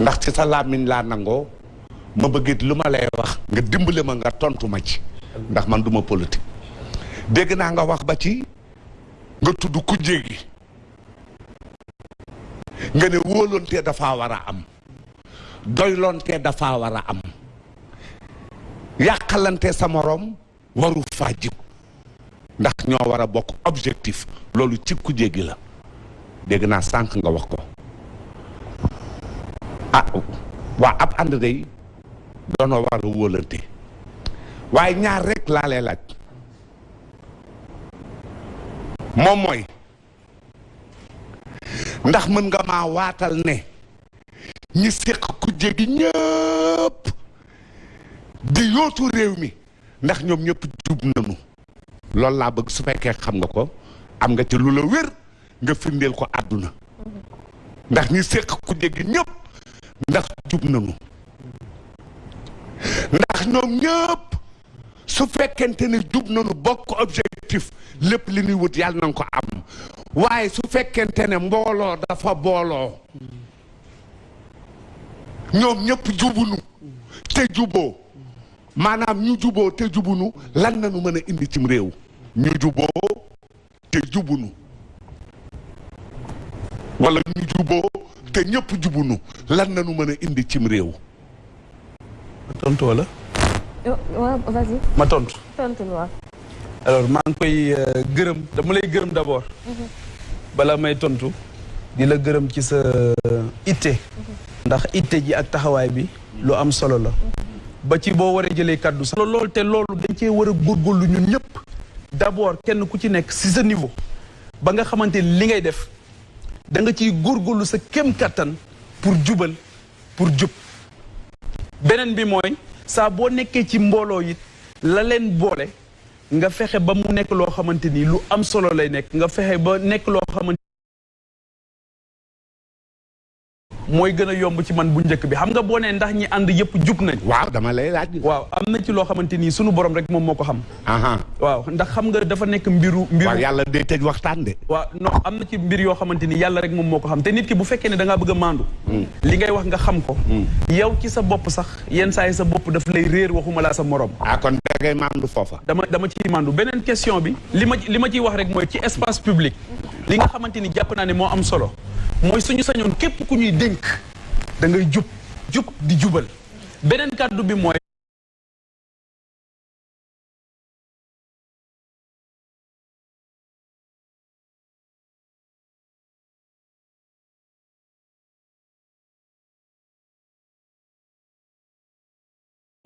ndax ci sa làmmiñ laa nangoo ma bëggit lu ma lay wax nga dimbale ma nga tontu ma ci ndax man duma politique dégg naa nga wax ba ci nga tudd ku jéegi nga ne wóoloontee dafa war a am doyloontee dafa war a am yàqalante sa moroom waru faa jib ndax ñoo war a bokk objectif loolu ci ku jéggi la dégg naa sànq nga wax ko ah waa ab ànd day doona war a wóolante waaye ñaar rek laa lay laaj moom mooy ndax mën nga maa waatal ne ñi séq kujje gi ñëpp di yootu réew mi ndax ñoom ñëpp jub nañu loolu laa bëgg su fekkee xam nga ko am nga ci lu la wér nga firndeel ko àdduna ndax ñi séq kujje gi ñëpp ndax jub nañu ndax ñoom ñëpp su fekkente ni jub nañu bokk objectif lépp li ñuy wut yàlla na ko am waaye su fekkente ne mbooloo dafa booloo ñoom ñëpp jubunu te juboo maanaam ñu juboo te jubunu lan nañu mën a indi cim réew ñu juboo te jubunu wala ñu juboo te ñëpp jubunu lan nañu mën a indi cim réew ma tontu wala ma tontu tontu waaw alors maa ngi koy euh, gërëm dama lay gërëm d'abord mhm. bala may tontu di la gërëm ci sa euh, itte mhm. ndax itte ji ak taxawaay bi lu am solo la ba ci boo waree jëlee kàddu sax loolu te loolu dañ cee war a góorgóorlu ñun ñëpp d'abord kenn ku ci nekk si sa niveau ba nga xamante ni li ngay def da nga ciy góorgóorlu sa kem kàttan pour jubal pour jub beneen bi mooy saa boo nekkee ci mbooloo it la leen boole nga fexe ba mu nekk loo xamante ni lu am solo lay nekk nga fexe ba nekk loo xamante mooy gën a yomb ci man bu njëkk bi xam nga boo nee ndax ñi ànd yëpp jub nañ. waaw dama lay laaj. waaw am na ci loo xamante ni sunu borom rek moom moo ko xam. waaw ndax xam nga dafa nekk mbiru. mbiru waaw yàlla day tëj waxtaan de. waaw non am na ci mbir yoo xamante ni yàlla rek moom moo ko xam te nit ki bu fekkee ne da ngaa bëgg a maandu. Hmm. li ngay wax nga xam ko. Hmm. yow ci sa bopp sax yenn saa yi sa bopp daf lay réer waxuma laa sa morom. ah kon da ngay maandu foofa. dama dama ciy maandu beneen question bi. li ma li ma ciy wax rek mooy ci espace public. li nga xamante ni jàpp naa ne moo am solo mooy suñu sañoon képp ku ñuy dénk da ngay jub jub di jubal beneen kàddu bi mooy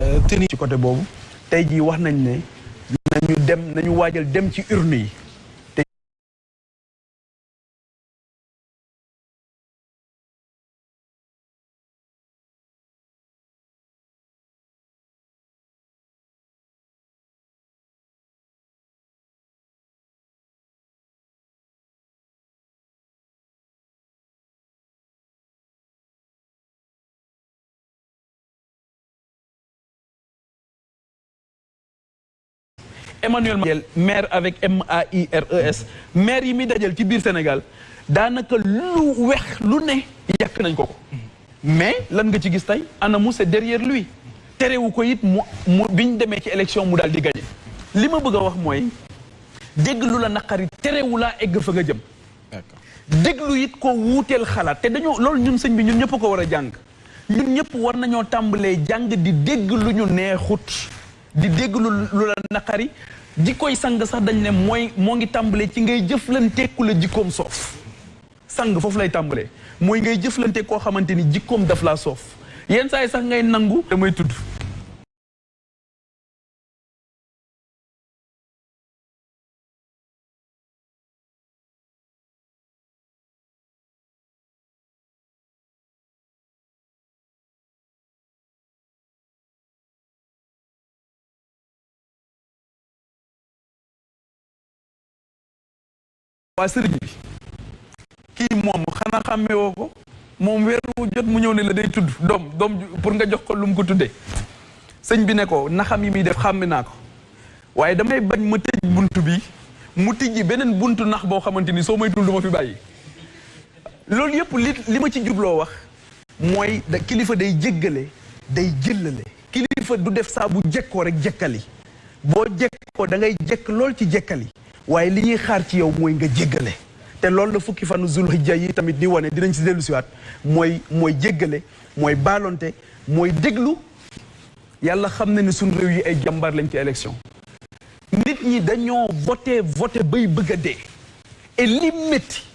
euh, tenue ci côté boobu tey jii wax nañ ne nañu dem nañu waajal dem ci urne yi Emmanuel Madiel maire avec M A I R E S maire yi muy dajal ci biir Sénégal daanaka lu wex lu ne yàq nañ ko ko mais lan nga ci gis tey anamu c'est derrière lui terewu ko it mu mu bi ñu demee ci élection mu daal di gagné li ma bëgg a wax mooy dégg lu la naqari terewu laa egg fa nga jëm déglu it ko wuuteel xalaat te dañoo loolu ñun sëñ bi ñun ñëpp ko war a jàng ñun ñëpp war nañoo tàmbalee jàng di dégg lu ñu neexut di dégg lu lu la naqari di koy sang sax dañ ne mooy moo ngi tàmbalee ci ngay jëflante ku la jikkoom soof sang foofu lay tàmbalee mooy ngay jëflante koo xamante ni jikkoom daf laa soof yenn saa yi sax ngay nangu damay tudd waa sëriñ bi kii moom xanaa xàmmee woo ko moom weer wu jot mu ñëw ne la day tudd doom doom pour nga jox ko lu mu ko tuddee sëñ bi ne ko naxam yi muy def xàmme naa ko waaye damay bañ ma tëj bunt bi mu tijji beneen buntu nax boo xamante ni soo may dul du ma fi bàyyi loolu yëpp li li ma ci jubloo wax mooy da kilifa day jéggale day jëllale kilifa du def saa bu jekkoo rek jekkali boo jekkoo da ngay jekk lool ci jekkali waaye li ñuy xaar ci yow mooy nga jéggale te loolu la fukki fanu zulhijja yi tamit di wane dinañ si dellu siwaat mooy mooy jéggale mooy baalonte mooy déglu yàlla xam na ne suñ réew yi ay jàmbaar lañ ci élection nit ñi dañoo voté voté bay bëgg a dee et li métti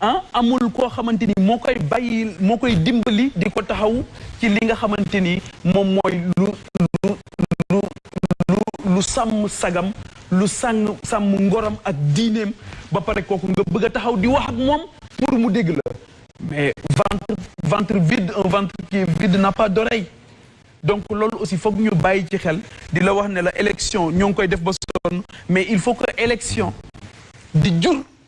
ah amul koo xamante ni moo koy bàyyi moo koy dimbali di ko taxaw ci li nga xamante ni moom mooy lu lu lu lu lu sàmm sagam lu sàng sàmm ngoram ak diineem ba pare kooku nga bëgg a taxaw di wax ak moom pour mu dégg la mais ventre ventre vide un ventre qui est vide n'a pas d'oreille donc loolu aussi foog ñu bàyyi ci xel di la wax ne la élection ñoo ngi koy def ba sonn mais il faut que élection di jur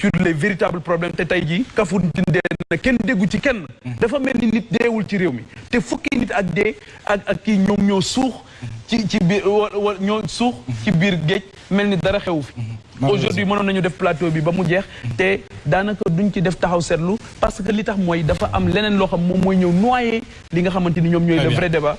sur les véritables problèmes te tey jii Kafountine dee na kenn déggu ci kenn dafa mel ni nit deewul ci réew mi te fukki nit ak dee ak ak kii ñoom ñoo suux ci ci biir wa ñoo suux ci biir géej mel ni dara xewu fi aujourd'hui mënoon nañu def plateau bi ba mu jeex te daanaka duñ ci def taxaw seetlu parce que li tax mooy dafa am leneen loo xam moom mooy ñëw noyé li nga xamante ni ñoom ñooy le vrai débat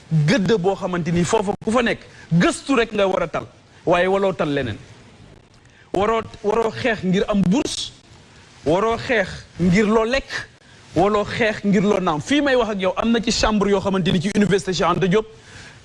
gëdd boo xamante ni foofa ku fa nekk gëstu rek nga war a tal waaye waloo tal leneen waroo waroo xeex ngir am bourse waroo xeex ngir loo lekk waloo xeex ngir loo naam fii may wax ak yow am na ci chambre yoo xamante ni ci université Cheikh Anta Diop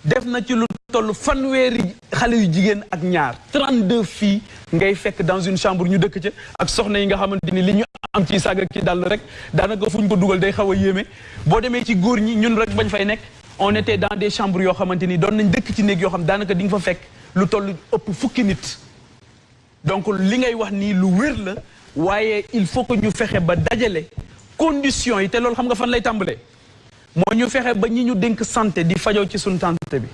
def na ci lu toll fanweeri xale yu jigéen ak ñaar 32 fii ngay fekk dans une chambre ñu dëkk ca ak soxna yi nga xamante ni li ñu am ci saaga ki dal rek daanaka fu ñu ko dugal day xaw a yéeme boo demee ci góor ñi ñun rek bañ fay nekk on était dans des chambres yoo xamante ni doon nañ dëkk ci néeg yoo xam daanaka di nga fa fekk lu toll ëpp fukki nit donc li ngay wax nii lu wér la waaye il faut que ñu fexe ba dajale conditions yi te loolu xam nga fan lay tàmbalee moo ñu fexe ba ñi ñu dénk santé di fajoo ci suñu santé bi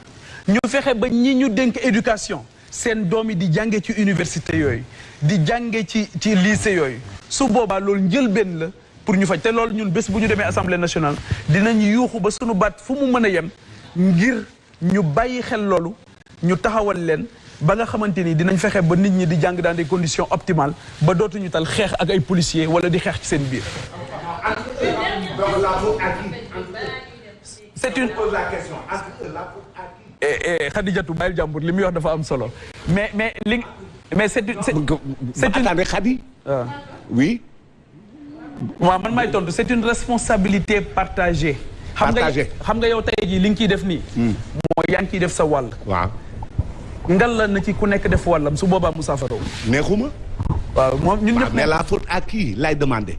ñu fexe ba ñi ñu dénk éducation seen doom yi di jànge ci université yooyu di jànge ci ci lycée yooyu su boobaa loolu njëlbeen la pour ñu faj te loolu ñun bés bu ñu demee assemblée nationale dinañ yuuxu ba suñu baat fu mu mën a yem ngir ñu bàyyi xel loolu ñu taxawal leen ba nga xamante ni dinañ fexe ba nit ñi di jàng dans des conditions optimales ba dootuñu tal xeex ak ay policiers wala di xeex ci seen biir. c'est une eh, eh, Khadijatou bàyyil jàmbur li muy wax dafa am solo mais mais li mais c'est une c'est une. attendez Khadi. Ah. oui. waaw man may tontu c'est une responsabilité partagée. xam nga xam nga yow tey jii li nga ciy def nii. Hmm. mooy yaa ngi ciy def sa wàll. waaw. ngal la na ci ku nekk def wàllam su boobaa mu saafara. neexuma. waaw moom ñun ñëpp mais la faute à qui lay demander.